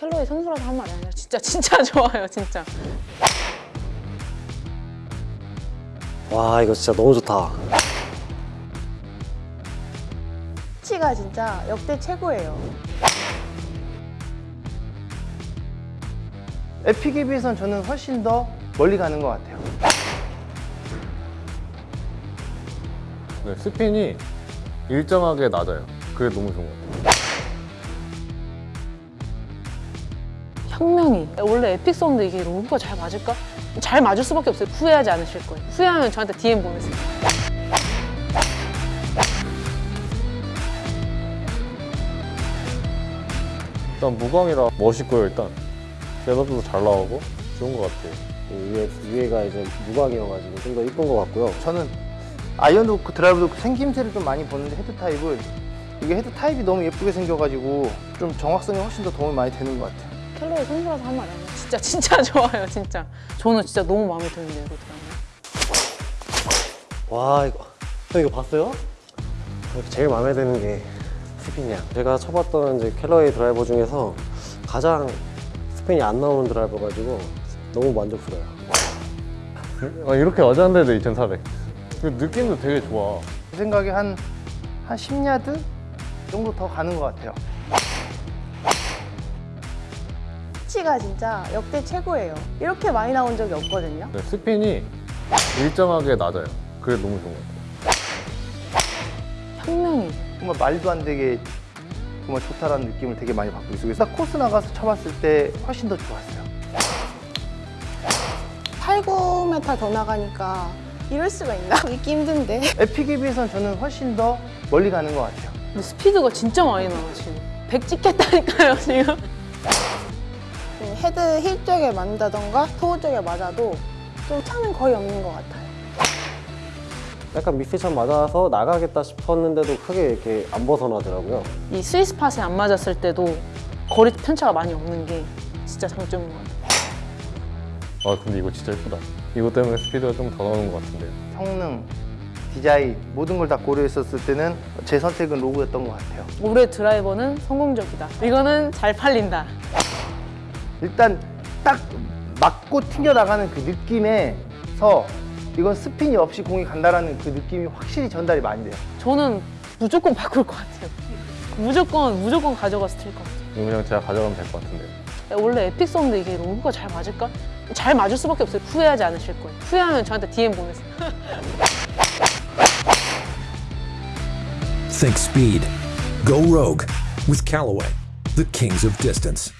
켈러의 선수라서 한 말이 아니라 진짜 진짜 좋아요 진짜 와 이거 진짜 너무 좋다 치가 진짜 역대 최고예요. 에픽에 비해선 저는 훨씬 더 멀리 가는 것 같아요. 네, 스핀이 일정하게 낮아요. 그게 너무 좋은 것 같아요. 혁명이 원래 에픽 사운드 이게 로고가 잘 맞을까? 잘 맞을 수밖에 없어요 후회하지 않으실 거예요 후회하면 저한테 DM 보내세요 일단 무광이라 멋있고요, 일단. setup도 잘 나오고 좋은 것 같아요. 위에, 위에가 이제 무광이어가지고 좀 더 이쁜 것 같고요 저는 아이언도 그 드라이브도 그 생김새를 좀 많이 보는데 헤드 타입을 이게 헤드 타입이 너무 예쁘게 생겨가지고 좀 정확성이 훨씬 더 도움이 많이 되는 것 같아요. 캘러웨이 선수라서 한 말이 아니라 진짜 진짜 좋아요 진짜 저는 진짜 너무 마음에 드는데 이거 드라마 와 이거 형 이거 봤어요? 제일 마음에 드는 게 스핀이야 제가 쳐봤던 이제 캘러웨이 드라이버 중에서 가장 스핀이 안 나오는 드라이버 가지고 너무 만족스러워요 아, 이렇게 맞았는데도 2,400. 그 느낌도 되게 좋아. 제 생각에 한, 한 10야드 정도 더 가는 것 같아요. 치가 진짜 역대 최고예요. 이렇게 많이 나온 적이 없거든요. 네, 스핀이 일정하게 낮아요. 그게 너무 좋은 것 같아요. 혁명이 정말 말도 안 되게 정말 좋다라는 느낌을 되게 많이 받고 있어요. 그래서 코스 나가서 쳐봤을 때 훨씬 더 좋았어요. 8, 9m 더 나가니까 이럴 수가 있나? 믿기 힘든데. 에픽에 비해선 저는 훨씬 더 멀리 가는 것 같아요. 근데 스피드가 진짜 많이 나와 지금 100 찍겠다니까요 지금 음, 헤드 힐 쪽에 맞는다던가 toe 쪽에 맞아도 좀 차는 거의 없는 것 같아요. 약간 미스샷 맞아서 나가겠다 싶었는데도 크게 이렇게 안 벗어나더라고요 이 스위스 팟에 안 맞았을 때도 거리 편차가 많이 없는 게 진짜 장점인 것 같아요 아, 근데 이거 진짜 예쁘다. 이것 때문에 스피드가 좀 더 나오는 것 같은데요. 성능, 디자인 모든 걸 다 고려했었을 때는 제 선택은 로그였던 것 같아요. 올해 드라이버는 성공적이다 이거는 잘 팔린다 일단 딱 맞고 튕겨나가는 그 느낌에서 이건 스핀이 없이 공이 간다라는 그 느낌이 확실히 전달이 많이 돼요. 저는 무조건 바꿀 것 같아요 무조건 무조건 가져가서 칠것 같아요 그냥 제가 가져가면 될 것 같은데요. 원래 Epic 사운드 이게 Rogue가 잘 맞을까? 잘 맞을 수밖에 없어요 후회하지 않으실 거예요 후회하면 저한테 DM 보내세요 Think speed. Go rogue with Callaway, the kings of distance.